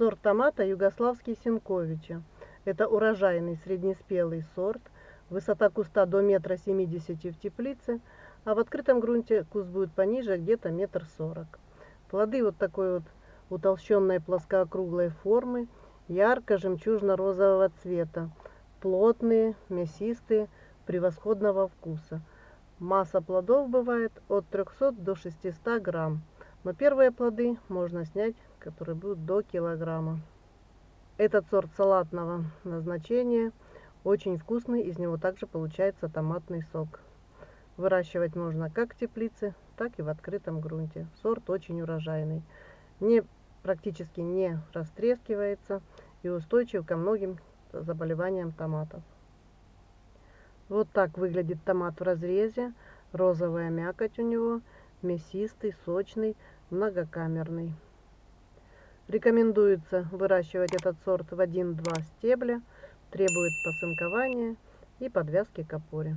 Сорт томата югославский Сенковича. Это урожайный среднеспелый сорт. Высота куста до метра семидесяти в теплице, а в открытом грунте куст будет пониже, где-то метр сорок. Плоды вот такой вот утолщенной плоскоокруглой формы, ярко-жемчужно-розового цвета, плотные, мясистые, превосходного вкуса. Масса плодов бывает от 300 до 600 грамм, но первые плоды можно снять, которые будут до килограмма. Этот сорт салатного назначения очень вкусный, из него также получается томатный сок. Выращивать можно как в теплице, так и в открытом грунте. Сорт очень урожайный, не, практически не растрескивается и устойчив ко многим заболеваниям томатов. Вот так выглядит томат в разрезе. Розовая мякоть у него, мясистый, сочный, многокамерный. Рекомендуется выращивать этот сорт в 1-2 стебля, требует посынкования и подвязки к опоре.